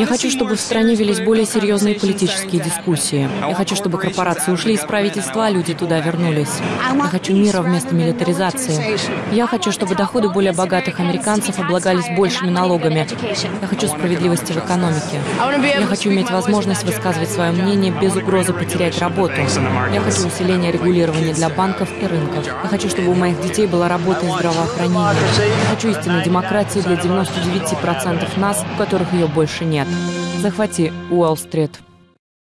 Я хочу, чтобы в стране велись более серьезные политические дискуссии. Я хочу, чтобы корпорации ушли из правительства, а люди туда вернулись. Я хочу мира вместо милитаризации. Я хочу, чтобы доходы более богатых американцев облагались большими налогами. Я хочу справедливости в экономике. Я хочу иметь возможность высказывать свое мнение без угрозы потерять работу. Я хочу усиления регулирования для банков и рынков. Я хочу, чтобы у моих детей была работа и здравоохранение. Я хочу истинной демократии для 99% нас, у которых ее больше нет. Захвати Уолл-стрит.